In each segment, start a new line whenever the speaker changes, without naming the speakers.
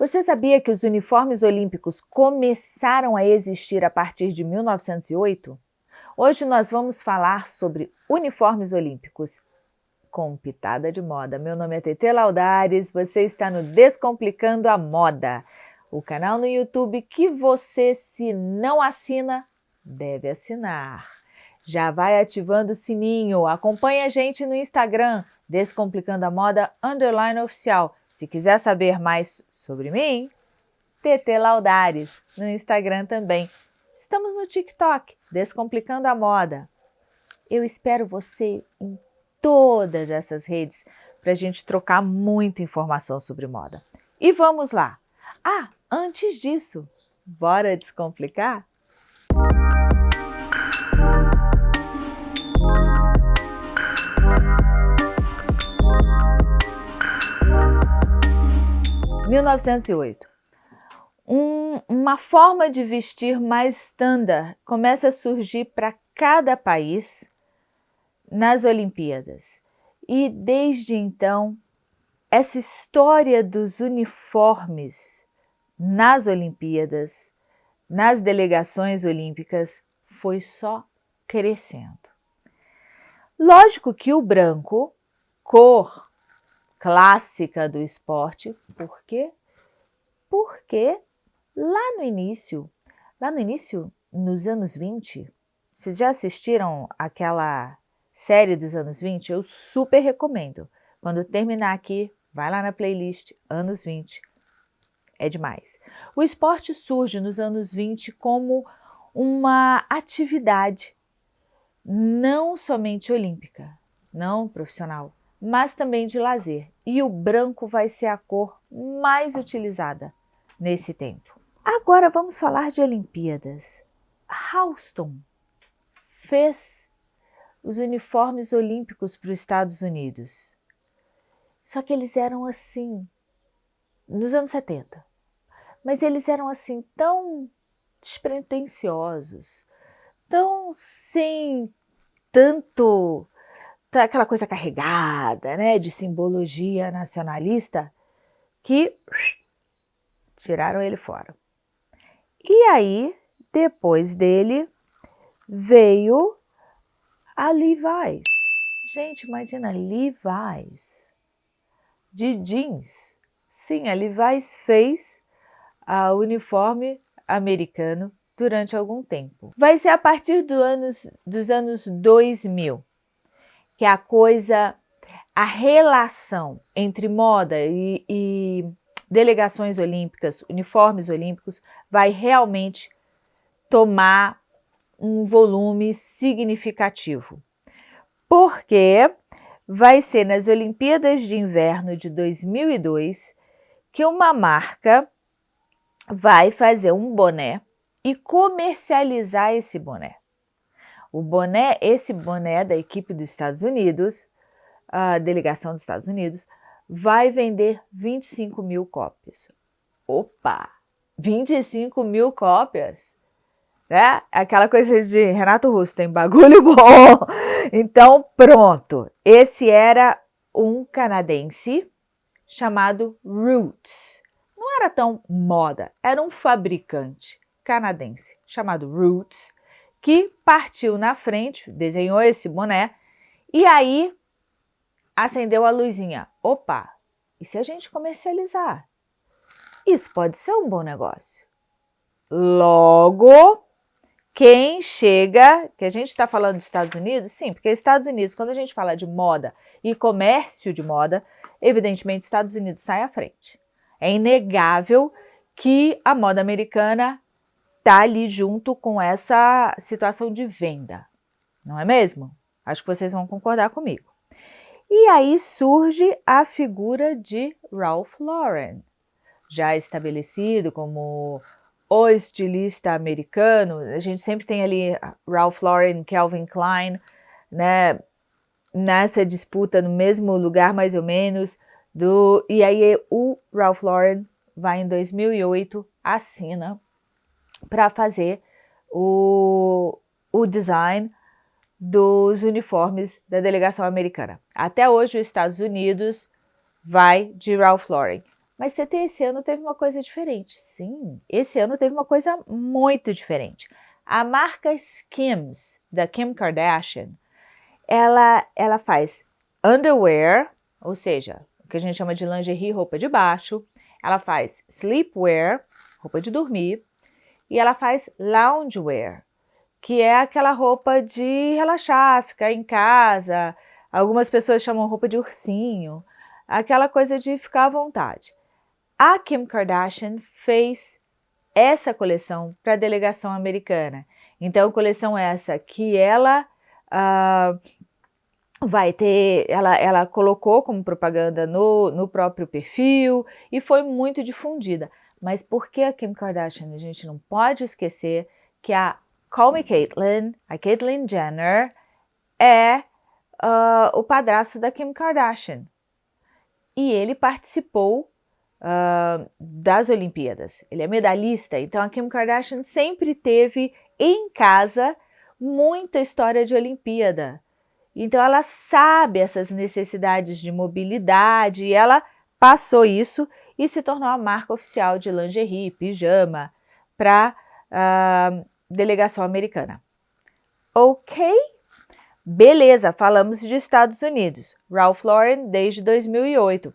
Você sabia que os uniformes olímpicos começaram a existir a partir de 1908? Hoje nós vamos falar sobre uniformes olímpicos com pitada de moda. Meu nome é Tete Laudares, você está no Descomplicando a Moda, o canal no YouTube que você, se não assina, deve assinar. Já vai ativando o sininho, acompanha a gente no Instagram, Descomplicando a Moda Underline Oficial. Se quiser saber mais sobre mim, TT Laudares, no Instagram também. Estamos no TikTok, Descomplicando a Moda. Eu espero você em todas essas redes para a gente trocar muita informação sobre moda. E vamos lá! Ah, antes disso, bora descomplicar? 1908. Um, uma forma de vestir mais standard começa a surgir para cada país nas Olimpíadas. E desde então, essa história dos uniformes nas Olimpíadas, nas delegações olímpicas, foi só crescendo. Lógico que o branco, cor clássica do esporte. Por quê? Porque lá no início, lá no início, nos anos 20, vocês já assistiram aquela série dos anos 20? Eu super recomendo. Quando terminar aqui, vai lá na playlist Anos 20. É demais. O esporte surge nos anos 20 como uma atividade não somente olímpica, não profissional, mas também de lazer. E o branco vai ser a cor mais utilizada nesse tempo. Agora vamos falar de Olimpíadas. Houston fez os uniformes olímpicos para os Estados Unidos. Só que eles eram assim, nos anos 70. Mas eles eram assim tão despretensiosos, tão sem tanto Tá aquela coisa carregada, né, de simbologia nacionalista, que tiraram ele fora. E aí, depois dele, veio a Levi's. Gente, imagina, Levi's, de jeans. Sim, a Levi's fez o uniforme americano durante algum tempo. Vai ser a partir do anos, dos anos 2000 que é a coisa, a relação entre moda e, e delegações olímpicas, uniformes olímpicos, vai realmente tomar um volume significativo. Porque vai ser nas Olimpíadas de Inverno de 2002 que uma marca vai fazer um boné e comercializar esse boné. O boné, esse boné da equipe dos Estados Unidos, a delegação dos Estados Unidos, vai vender 25 mil cópias. Opa! 25 mil cópias? Né? Aquela coisa de Renato Russo, tem bagulho bom. Então, pronto. Esse era um canadense chamado Roots. Não era tão moda, era um fabricante canadense chamado Roots, que partiu na frente, desenhou esse boné, e aí acendeu a luzinha. Opa, e se a gente comercializar? Isso pode ser um bom negócio. Logo, quem chega, que a gente está falando dos Estados Unidos, sim, porque Estados Unidos, quando a gente fala de moda e comércio de moda, evidentemente Estados Unidos sai à frente. É inegável que a moda americana está ali junto com essa situação de venda, não é mesmo? Acho que vocês vão concordar comigo. E aí surge a figura de Ralph Lauren, já estabelecido como o estilista americano. A gente sempre tem ali Ralph Lauren, Calvin Klein, né, nessa disputa no mesmo lugar mais ou menos. Do, e aí o Ralph Lauren vai em 2008, assina para fazer o, o design dos uniformes da delegação americana. Até hoje, os Estados Unidos vai de Ralph Lauren. Mas TT, esse ano teve uma coisa diferente. Sim, esse ano teve uma coisa muito diferente. A marca Skims, da Kim Kardashian, ela, ela faz underwear, ou seja, o que a gente chama de lingerie, roupa de baixo. Ela faz sleepwear, roupa de dormir. E ela faz loungewear, que é aquela roupa de relaxar, ficar em casa. Algumas pessoas chamam roupa de ursinho. Aquela coisa de ficar à vontade. A Kim Kardashian fez essa coleção para a delegação americana. Então, coleção essa que ela uh, vai ter, ela, ela colocou como propaganda no, no próprio perfil e foi muito difundida. Mas por que a Kim Kardashian? A gente não pode esquecer que a Call Me Caitlyn, a Caitlyn Jenner, é uh, o padrasto da Kim Kardashian. E ele participou uh, das Olimpíadas. Ele é medalhista, então a Kim Kardashian sempre teve em casa muita história de Olimpíada. Então ela sabe essas necessidades de mobilidade e ela passou isso e se tornou a marca oficial de lingerie, pijama para a uh, delegação americana. Ok? Beleza, falamos de Estados Unidos. Ralph Lauren desde 2008.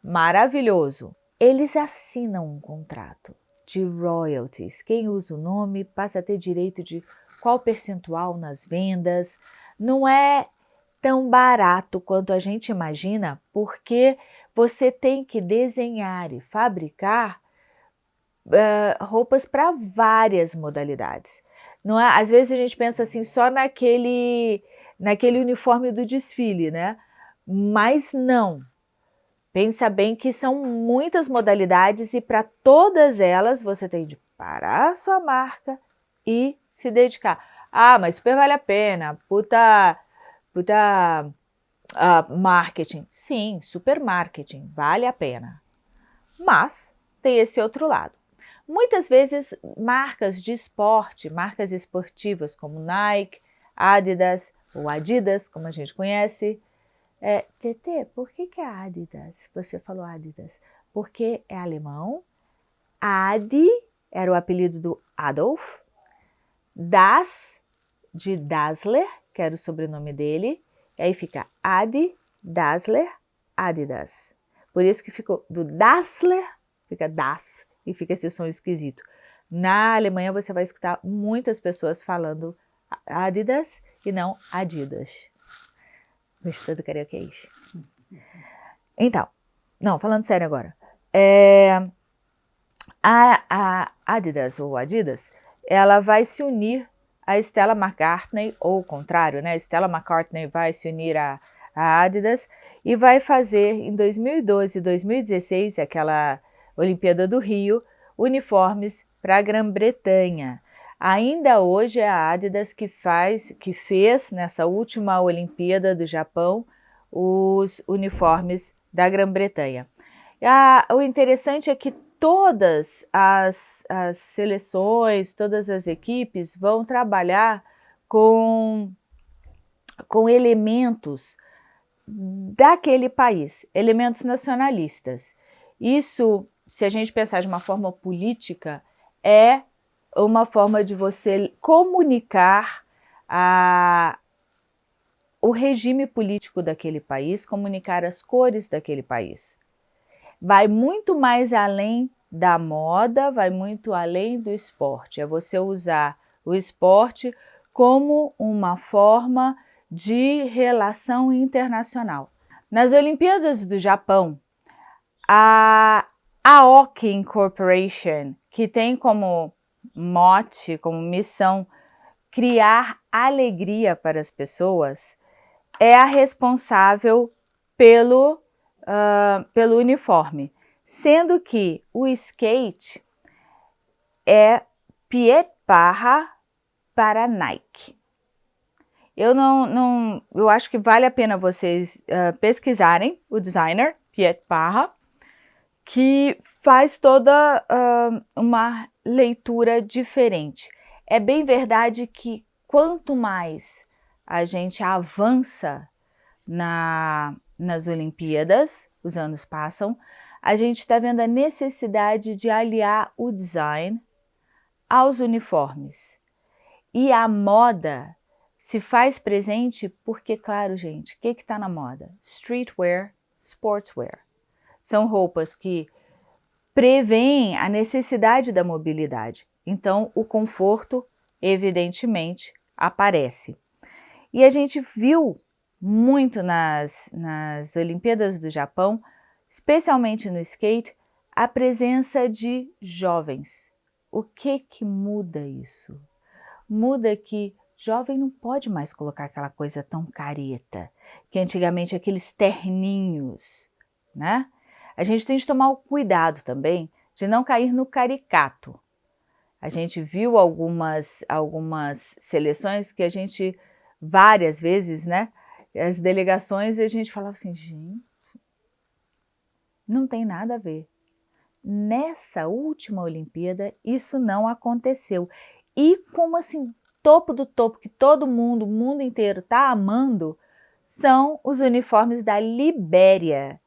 Maravilhoso. Eles assinam um contrato de royalties. Quem usa o nome passa a ter direito de qual percentual nas vendas, não é tão barato quanto a gente imagina, porque você tem que desenhar e fabricar uh, roupas para várias modalidades. Não é? Às vezes a gente pensa assim só naquele, naquele uniforme do desfile, né? Mas não. Pensa bem que são muitas modalidades e para todas elas você tem de parar a sua marca e se dedicar. Ah, mas super vale a pena, puta, puta uh, marketing. Sim, super marketing, vale a pena. Mas tem esse outro lado. Muitas vezes marcas de esporte, marcas esportivas como Nike, Adidas ou Adidas, como a gente conhece. É, TT, por que, que é Adidas? Você falou Adidas. Porque é alemão. Adi era o apelido do Adolf. Das de Dassler, que era o sobrenome dele, e aí fica Adi, Dassler, Adidas. Por isso que ficou do Dassler, fica Das, e fica esse som esquisito. Na Alemanha você vai escutar muitas pessoas falando Adidas e não Adidas. Gostou do karaokês? Então, não, falando sério agora. É, a, a Adidas ou Adidas, ela vai se unir a Stella McCartney, ou o contrário, né? Stella McCartney vai se unir à, Adidas e vai fazer em 2012 e 2016, aquela Olimpíada do Rio, uniformes para a Grã-Bretanha. Ainda hoje é a Adidas que faz, que fez nessa última Olimpíada do Japão os uniformes da Grã-Bretanha. O interessante é que todas as, as seleções, todas as equipes vão trabalhar com, com elementos daquele país, elementos nacionalistas. Isso, se a gente pensar de uma forma política, é uma forma de você comunicar a, o regime político daquele país, comunicar as cores daquele país vai muito mais além da moda, vai muito além do esporte. É você usar o esporte como uma forma de relação internacional. Nas Olimpíadas do Japão, a Aoki Incorporation, que tem como mote, como missão, criar alegria para as pessoas, é a responsável pelo uh, pelo uniforme, sendo que o skate é Piet Parra para Nike. Eu não, não, eu acho que vale a pena vocês uh, pesquisarem o designer Piet Parra, que faz toda uh, uma leitura diferente. É bem verdade que quanto mais a gente avança na, nas Olimpíadas, os anos passam, a gente está vendo a necessidade de aliar o design aos uniformes. E a moda se faz presente porque, claro, gente, o que está na moda? Streetwear, sportswear. São roupas que preveem a necessidade da mobilidade. Então, o conforto, evidentemente, aparece. E a gente viu muito nas, nas Olimpíadas do Japão, especialmente no skate, a presença de jovens. O que que muda isso? Muda que jovem não pode mais colocar aquela coisa tão careta, que antigamente aqueles terninhos, né? A gente tem de tomar o cuidado também de não cair no caricato. A gente viu algumas, algumas seleções que a gente, várias vezes, né? As delegações e a gente falava assim, gente, não tem nada a ver. Nessa última Olimpíada, isso não aconteceu. E como assim, topo do topo, que todo mundo, o mundo inteiro está amando, são os uniformes da Libéria.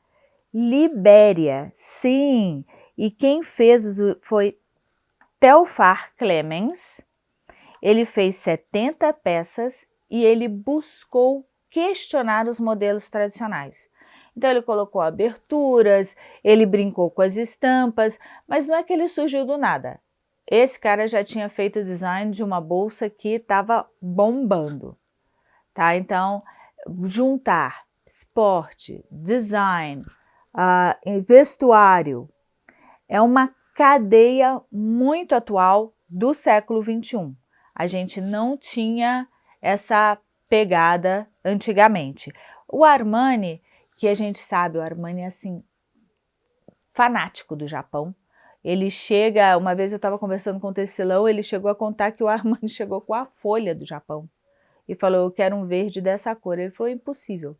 Libéria, sim. E quem fez foi Telfar Clemens. Ele fez 70 peças e ele buscou questionar os modelos tradicionais. Então ele colocou aberturas, ele brincou com as estampas, mas não é que ele surgiu do nada. Esse cara já tinha feito o design de uma bolsa que estava bombando, tá? Então, juntar esporte, design, uh, vestuário, é uma cadeia muito atual do século 21. A gente não tinha essa pegada antigamente. O Armani, que a gente sabe, o Armani é assim, fanático do Japão. Ele chega, uma vez eu estava conversando com o tecelão, ele chegou a contar que o Armani chegou com a folha do Japão e falou, eu quero um verde dessa cor. Ele falou, impossível,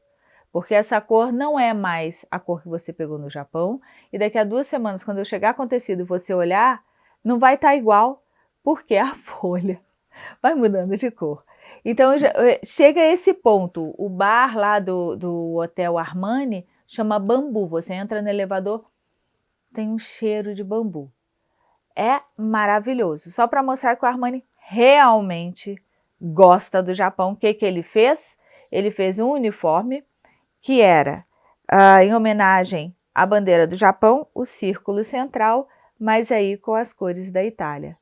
porque essa cor não é mais a cor que você pegou no Japão e daqui a duas semanas, quando eu chegar com tecido e você olhar, não vai estar tá igual, porque a folha vai mudando de cor. Então já, eh, chega a esse ponto, o bar lá do, do Hotel Armani chama Bambu, você entra no elevador, tem um cheiro de bambu. É maravilhoso, só para mostrar que o Armani realmente gosta do Japão. O que, que ele fez? Ele fez um uniforme que era uh, em homenagem à bandeira do Japão, o círculo central, mas aí com as cores da Itália.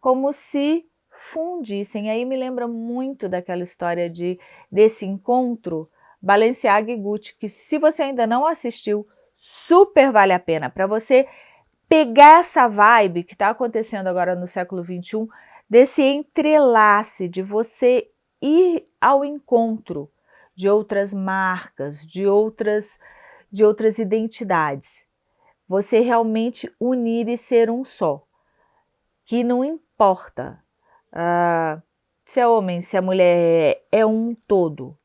Como se fundissem. Aí me lembra muito daquela história de desse encontro Balenciaga e Gucci, que se você ainda não assistiu, super vale a pena para você pegar essa vibe que está acontecendo agora no século XXI, desse entrelace, de você ir ao encontro de outras marcas, de outras, de outras identidades. Você realmente unir e ser um só. Que não importa Uh, se é homem, se a mulher é, é um todo.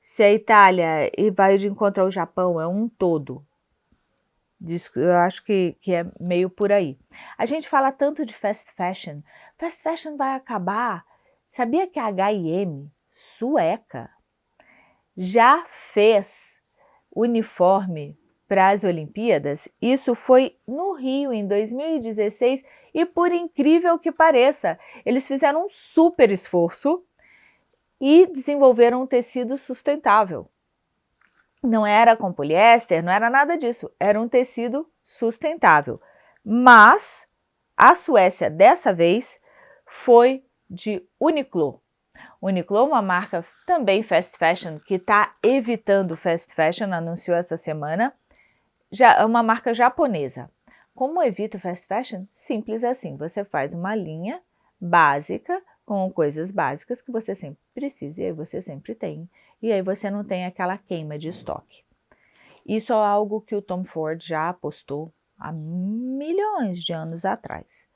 Se a Itália e vai de encontro ao Japão, é um todo. Eu acho que, que é meio por aí. A gente fala tanto de fast fashion. Fast fashion vai acabar. Sabia que a H&M, sueca, já fez uniforme para as Olimpíadas? Isso foi no Rio, em 2016, e por incrível que pareça, eles fizeram um super esforço e desenvolveram um tecido sustentável. Não era com poliéster, não era nada disso, era um tecido sustentável. Mas a Suécia, dessa vez, foi de Uniqlo. Uniqlo uma marca também fast fashion, que está evitando fast fashion, anunciou essa semana, já é uma marca japonesa. Como evita fast fashion? Simples assim, você faz uma linha básica com coisas básicas que você sempre precisa e aí você sempre tem. E aí você não tem aquela queima de estoque. Isso é algo que o Tom Ford já apostou há milhões de anos atrás.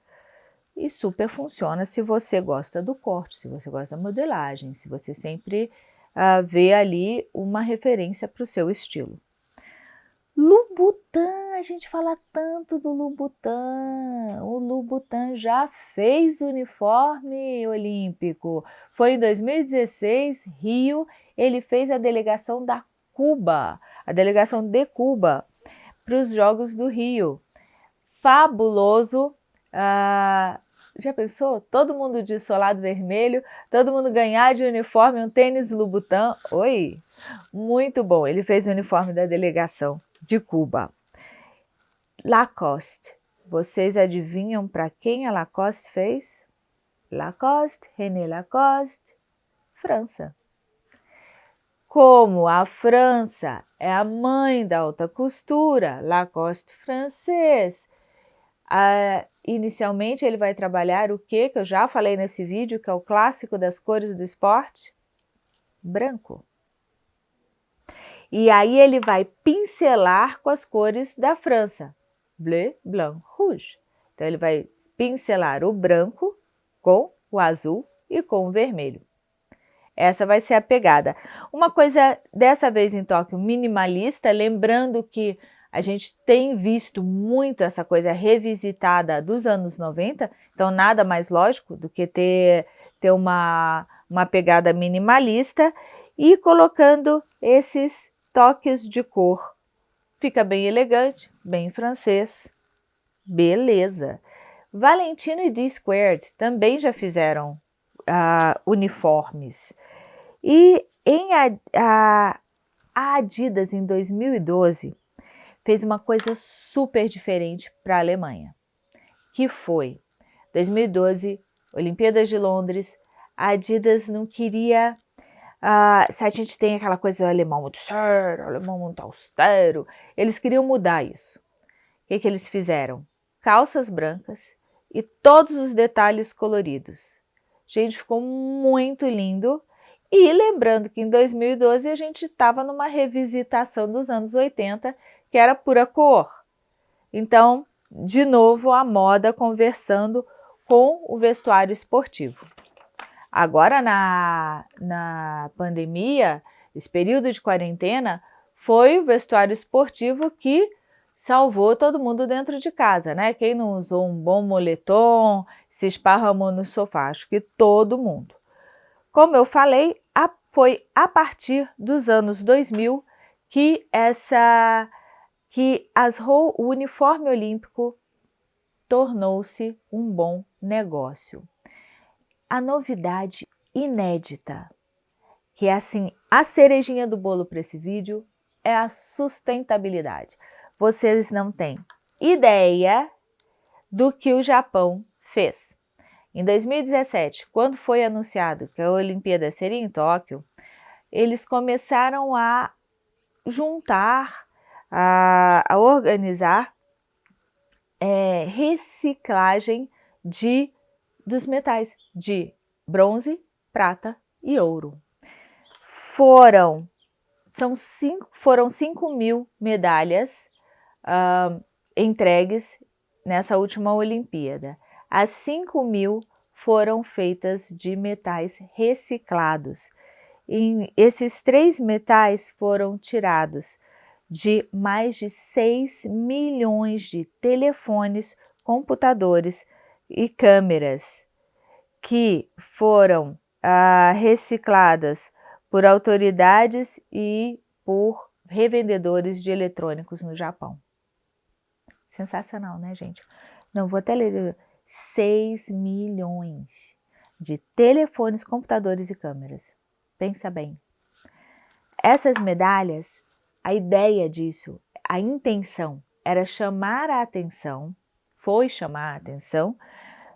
E super funciona se você gosta do corte, se você gosta da modelagem, se você sempre uh, vê ali uma referência para o seu estilo. Lubutan, a gente fala tanto do Lubutan. O Lubutan já fez uniforme olímpico. Foi em 2016, Rio, ele fez a delegação da Cuba, a delegação de Cuba, para os Jogos do Rio. Fabuloso! Ah, já pensou? Todo mundo de solado vermelho, todo mundo ganhar de uniforme um tênis Louboutin. Oi! Muito bom, ele fez o uniforme da delegação de Cuba. Lacoste. Vocês adivinham para quem a Lacoste fez? Lacoste, René Lacoste, França. Como a França é a mãe da alta costura, Lacoste francês, ah, inicialmente ele vai trabalhar o que, que eu já falei nesse vídeo, que é o clássico das cores do esporte? Branco. E aí ele vai pincelar com as cores da França, bleu, blanc, rouge. Então ele vai pincelar o branco com o azul e com o vermelho. Essa vai ser a pegada. Uma coisa dessa vez em Tóquio minimalista, lembrando que a gente tem visto muito essa coisa revisitada dos anos 90, então nada mais lógico do que ter, ter uma, uma pegada minimalista e colocando esses toques de cor. Fica bem elegante, bem francês. Beleza! Valentino e D-Squared também já fizeram uh, uniformes. E em a, a Adidas, em 2012, fez uma coisa super diferente para a Alemanha, que foi 2012, Olimpíadas de Londres, a Adidas não queria... Uh, se a gente tem aquela coisa alemão muito sério, alemão muito austero, eles queriam mudar isso. O que, que eles fizeram? Calças brancas e todos os detalhes coloridos. Gente, ficou muito lindo. E lembrando que em 2012 a gente estava numa revisitação dos anos 80 que era pura cor. Então, de novo, a moda conversando com o vestuário esportivo. Agora, na, na pandemia, esse período de quarentena, foi o vestuário esportivo que salvou todo mundo dentro de casa, né? Quem não usou um bom moletom, se esparramou no sofá, acho que todo mundo. Como eu falei, foi a partir dos anos 2000 que essa que as, o uniforme olímpico tornou-se um bom negócio. A novidade inédita, que é assim, a cerejinha do bolo para esse vídeo, é a sustentabilidade. Vocês não têm ideia do que o Japão fez. Em 2017, quando foi anunciado que a Olimpíada seria em Tóquio, eles começaram a juntar a, a organizar é, reciclagem de, dos metais de bronze, prata e ouro. Foram, são cinco, foram 5 mil medalhas uh, entregues nessa última Olimpíada. As 5 mil foram feitas de metais reciclados. E esses três metais foram tirados de mais de 6 milhões de telefones, computadores e câmeras que foram ah, recicladas por autoridades e por revendedores de eletrônicos no Japão. Sensacional, né, gente? Não vou até ler. 6 milhões de telefones, computadores e câmeras. Pensa bem. Essas medalhas a ideia disso, a intenção, era chamar a atenção, foi chamar a atenção,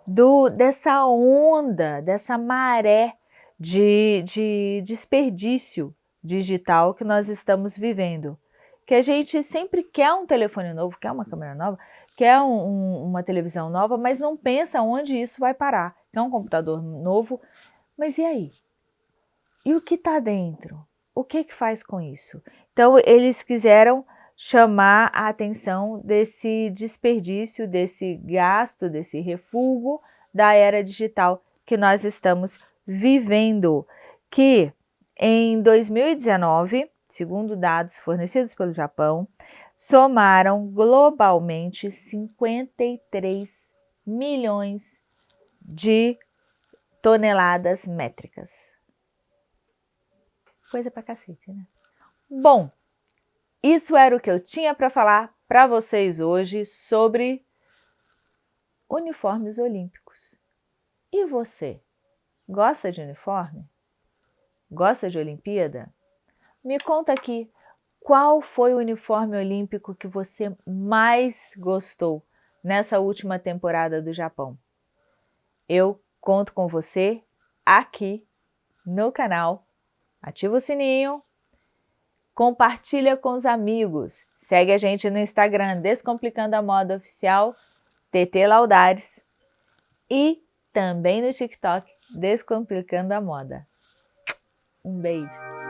do, dessa onda, dessa maré de, de desperdício digital que nós estamos vivendo. Que a gente sempre quer um telefone novo, quer uma câmera nova, quer um, um, uma televisão nova, mas não pensa onde isso vai parar. Quer um computador novo, mas e aí? E o que está dentro? O que que faz com isso? Então, eles quiseram chamar a atenção desse desperdício, desse gasto, desse refúgio da era digital que nós estamos vivendo, que em 2019, segundo dados fornecidos pelo Japão, somaram globalmente 53 milhões de toneladas métricas. Coisa pra cacete, né? Bom, isso era o que eu tinha para falar para vocês hoje sobre uniformes olímpicos. E você? Gosta de uniforme? Gosta de Olimpíada? Me conta aqui qual foi o uniforme olímpico que você mais gostou nessa última temporada do Japão. Eu conto com você aqui no canal. Ativa o sininho, compartilha com os amigos, segue a gente no Instagram Descomplicando a Moda Oficial, TT Laudares e também no TikTok Descomplicando a Moda. Um beijo!